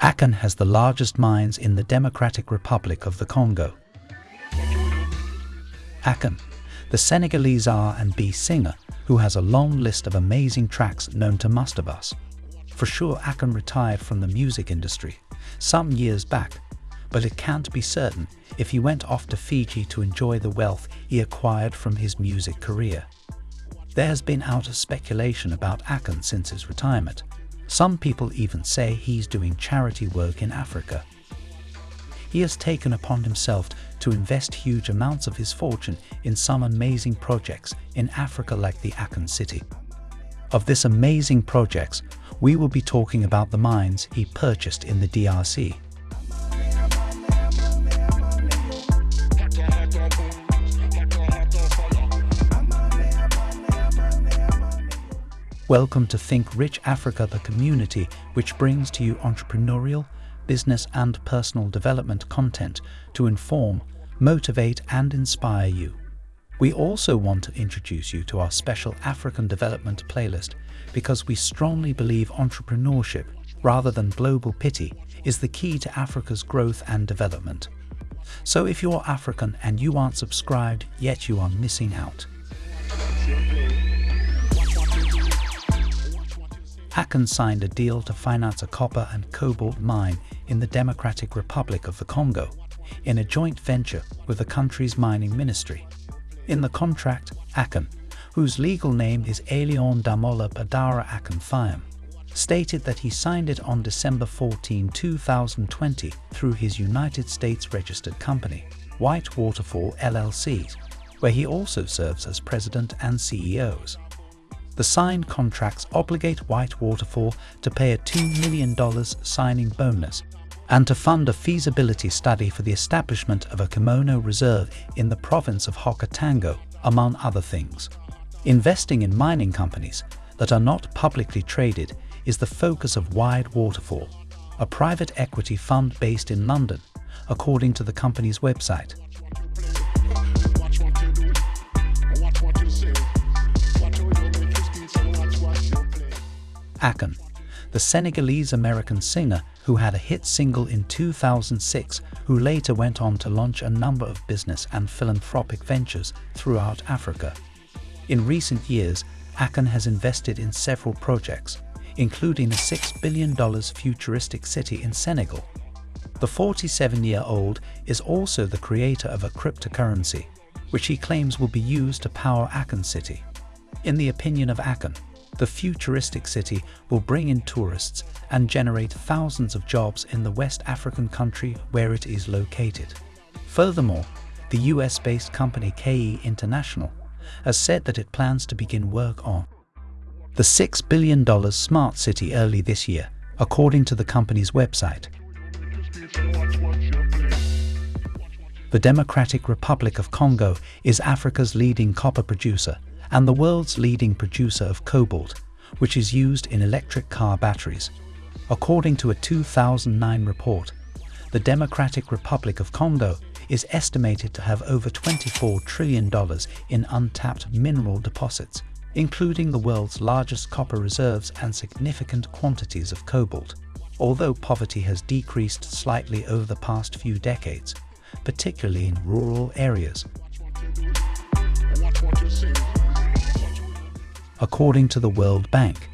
Akon has the largest mines in the Democratic Republic of the Congo. Akon, the Senegalese R&B singer who has a long list of amazing tracks known to most of us. For sure Akon retired from the music industry some years back, but it can't be certain if he went off to Fiji to enjoy the wealth he acquired from his music career. There has been out of speculation about Akon since his retirement. Some people even say he's doing charity work in Africa. He has taken upon himself to invest huge amounts of his fortune in some amazing projects in Africa like the Akon city. Of this amazing projects, we will be talking about the mines he purchased in the DRC. Welcome to Think Rich Africa, the community which brings to you entrepreneurial, business and personal development content to inform, motivate and inspire you. We also want to introduce you to our special African development playlist because we strongly believe entrepreneurship, rather than global pity, is the key to Africa's growth and development. So if you're African and you aren't subscribed, yet you are missing out. Akon signed a deal to finance a copper and cobalt mine in the Democratic Republic of the Congo in a joint venture with the country's mining ministry. In the contract, Akon, whose legal name is Aliaume Damala Badara Akon Thiam, stated that he signed it on December 14, 2020 through his United States registered company, White Waterfall LLC, where he also serves as president and CEOs. The signed contracts obligate White Waterfall to pay a $2 million signing bonus and to fund a feasibility study for the establishment of a kimono reserve in the province of Haut-Katanga, among other things. Investing in mining companies that are not publicly traded is the focus of White Waterfall, a private equity fund based in London, according to the company's website. Akon, the Senegalese-American singer who had a hit single in 2006 who later went on to launch a number of business and philanthropic ventures throughout Africa. In recent years, Akon has invested in several projects, including a $6 billion futuristic city in Senegal. The 47-year-old is also the creator of a cryptocurrency, which he claims will be used to power Akon City. In the opinion of Akon, the futuristic city will bring in tourists and generate thousands of jobs in the West African country where it is located. Furthermore, the US-based company KE International has said that it plans to begin work on the $6 billion smart city early this year, according to the company's website. The Democratic Republic of Congo is Africa's leading copper producer and the world's leading producer of cobalt, which is used in electric car batteries. According to a 2009 report, the Democratic Republic of Congo is estimated to have over $24 trillion in untapped mineral deposits, including the world's largest copper reserves and significant quantities of cobalt. Although poverty has decreased slightly over the past few decades, particularly in rural areas, according to the World Bank.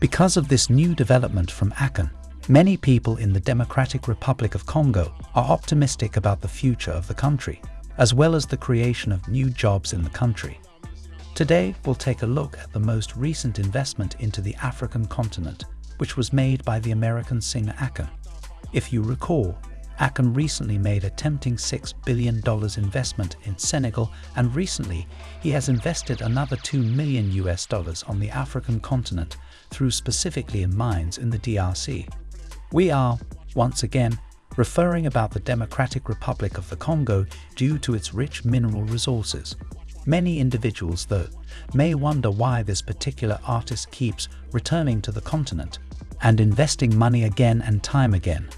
Because of this new development from Akon, many people in the Democratic Republic of Congo are optimistic about the future of the country, as well as the creation of new jobs in the country. Today, we'll take a look at the most recent investment into the African continent, which was made by the American singer Akon. If you recall, Akon recently made a tempting $6 billion investment in Senegal and recently he has invested another 2 million US dollars on the African continent through specifically in mines in the DRC. We are, once again, referring about the Democratic Republic of the Congo due to its rich mineral resources. Many individuals, though, may wonder why this particular artist keeps returning to the continent and investing money again and time again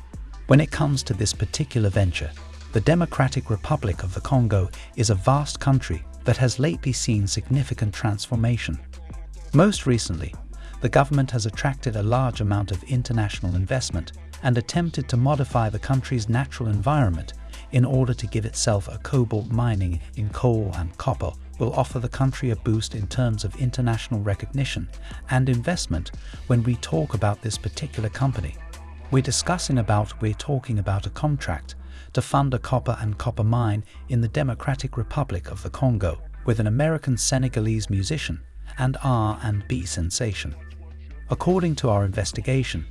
when it comes to this particular venture, the Democratic Republic of the Congo is a vast country that has lately seen significant transformation. Most recently, the government has attracted a large amount of international investment and attempted to modify the country's natural environment in order to give itself a cobalt mining in coal and copper will offer the country a boost in terms of international recognition and investment when we talk about this particular company. We're discussing about we're talking about a contract to fund a copper and copper mine in the Democratic Republic of the Congo with an American Senegalese musician and R&B sensation. According to our investigation,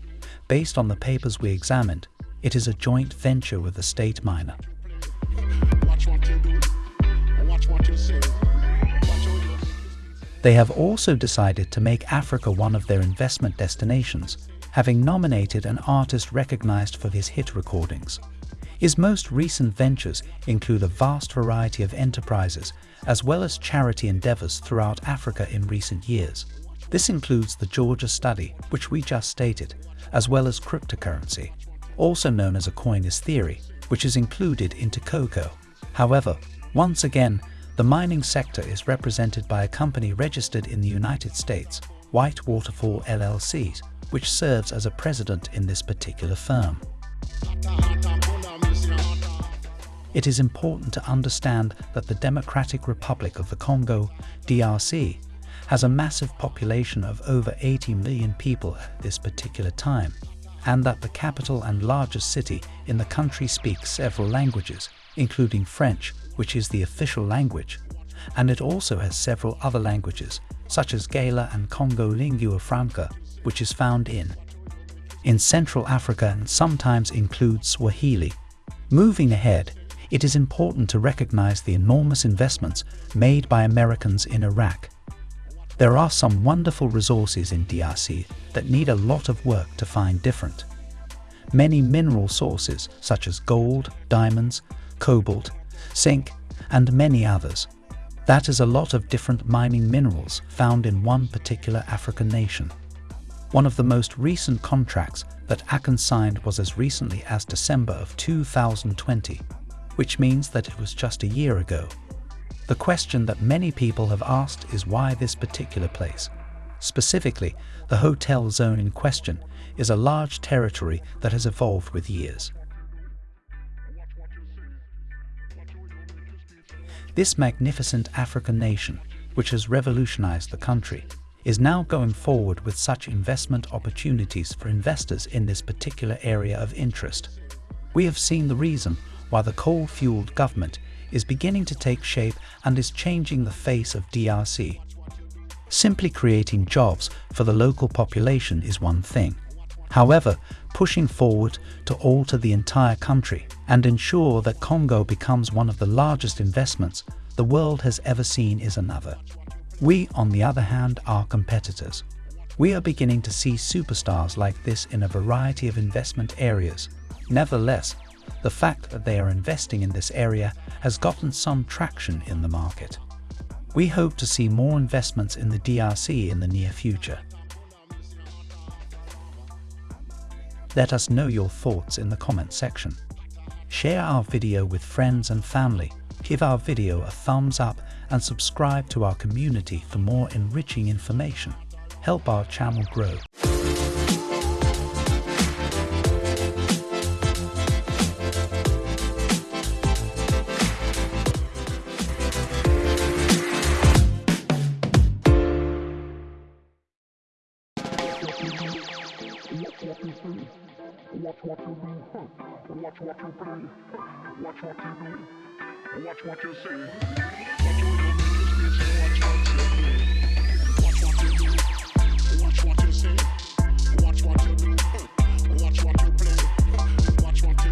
based on the papers we examined, it is a joint venture with the state miner. They have also decided to make Africa one of their investment destinations, having nominated an artist recognized for his hit recordings. His most recent ventures include a vast variety of enterprises as well as charity endeavors throughout Africa in recent years. This includes the Georgia study, which we just stated, as well as cryptocurrency, also known as a coin is theory, which is included into cocoa. However, once again, the mining sector is represented by a company registered in the United States, White Waterfall LLC, which serves as a president in this particular firm. It is important to understand that the Democratic Republic of the Congo, DRC, has a massive population of over 80 million people at this particular time, and that the capital and largest city in the country speaks several languages, including French, which is the official language, and it also has several other languages, such as Gaela and Congo lingua franca, which is found in in Central Africa and sometimes includes Swahili. Moving ahead, it is important to recognize the enormous investments made by Americans in Iraq. There are some wonderful resources in DRC that need a lot of work to find different. Many mineral sources such as gold, diamonds, cobalt, zinc, and many others. That is a lot of different mining minerals found in one particular African nation. One of the most recent contracts that Akon signed was as recently as December of 2020 which means that it was just a year ago. The question that many people have asked is why this particular place. Specifically, the hotel zone in question is a large territory that has evolved with years. This magnificent African nation, which has revolutionized the country, is now going forward with such investment opportunities for investors in this particular area of interest. We have seen the reason why the coal-fueled government is beginning to take shape and is changing the face of DRC. Simply creating jobs for the local population is one thing. However, pushing forward to alter the entire country and ensure that Congo becomes one of the largest investments the world has ever seen is another. We, on the other hand, are competitors. We are beginning to see superstars like this in a variety of investment areas. Nevertheless, the fact that they are investing in this area has gotten some traction in the market. We hope to see more investments in the DRC in the near future. Let us know your thoughts in the comment section. Share our video with friends and family, give our video a thumbs up and subscribe to our community for more enriching information. Help our channel grow. see. Watch what you do. Watch what you play. Watch what you do. Watch what you say. Watch what you do. Watch what you play. Watch what you do. Watch what you say. Watch what you do. Watch what you